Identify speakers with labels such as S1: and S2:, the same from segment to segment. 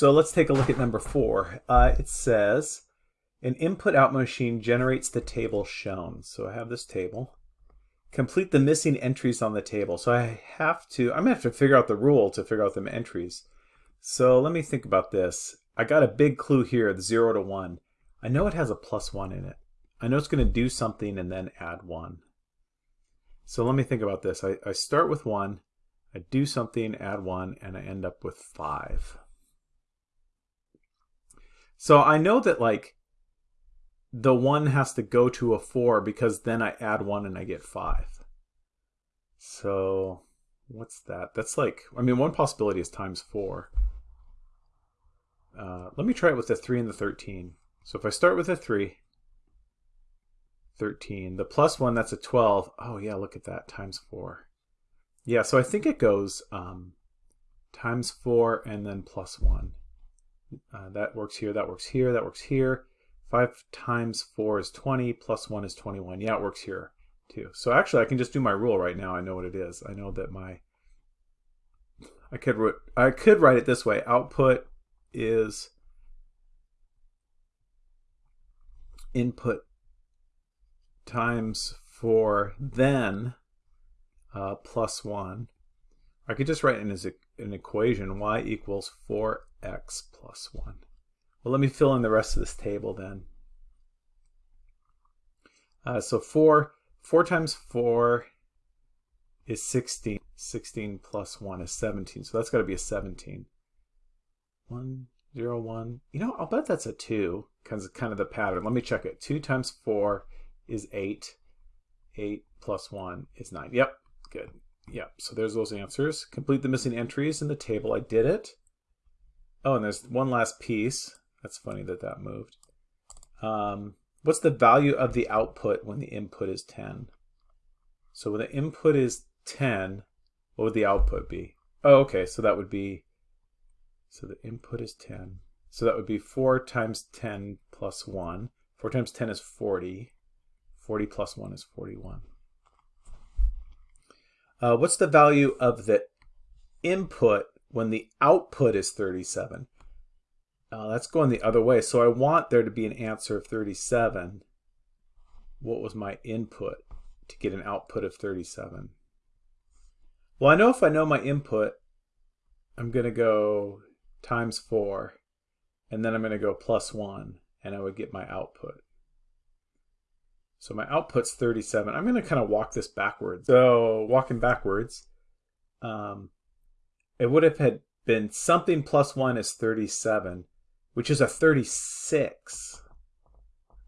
S1: So let's take a look at number four. Uh, it says, an input-out machine generates the table shown. So I have this table. Complete the missing entries on the table. So I have to, I'm to have to figure out the rule to figure out the entries. So let me think about this. I got a big clue here, the 0 to 1. I know it has a plus 1 in it. I know it's to do something and then add 1. So let me think about this. I, I start with 1, I do something, add 1, and I end up with 5. So I know that like the 1 has to go to a 4 because then I add 1 and I get 5. So what's that? That's like, I mean, one possibility is times 4. Uh, let me try it with the 3 and the 13. So if I start with a 3, 13, the plus 1, that's a 12. Oh yeah, look at that, times 4. Yeah, so I think it goes um, times 4 and then plus 1. Uh, that works here, that works here, that works here. 5 times 4 is 20, plus 1 is 21. Yeah, it works here too. So actually I can just do my rule right now. I know what it is. I know that my, I could, I could write it this way. Output is input times 4 then uh, plus 1. I could just write in as an equation y equals 4x plus 1. Well, let me fill in the rest of this table then. Uh, so 4, 4 times 4 is 16. 16 plus 1 is 17. So that's got to be a 17. 1, 0, 1. You know, I'll bet that's a 2 because it's kind of the pattern. Let me check it. 2 times 4 is 8. 8 plus 1 is 9. Yep, good. Yep, so there's those answers. Complete the missing entries in the table. I did it. Oh, and there's one last piece. That's funny that that moved. Um, what's the value of the output when the input is 10? So when the input is 10, what would the output be? Oh, okay, so that would be, so the input is 10. So that would be 4 times 10 plus 1. 4 times 10 is 40. 40 plus 1 is 41. Uh, what's the value of the input when the output is 37? Uh, that's going the other way. So I want there to be an answer of 37. What was my input to get an output of 37? Well, I know if I know my input, I'm going to go times 4, and then I'm going to go plus 1, and I would get my output. So my output's 37. I'm going to kind of walk this backwards. So walking backwards, um, it would have had been something plus 1 is 37 which is a 36,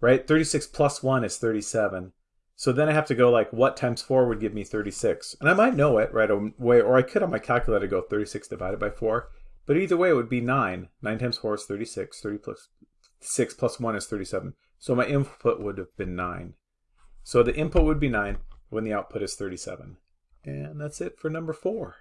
S1: right? 36 plus 1 is 37. So then I have to go like, what times 4 would give me 36? And I might know it right away, or I could on my calculator go 36 divided by 4. But either way, it would be 9. 9 times 4 is 36. 30 plus 6 plus 1 is 37. So my input would have been 9. So the input would be 9 when the output is 37. And that's it for number 4.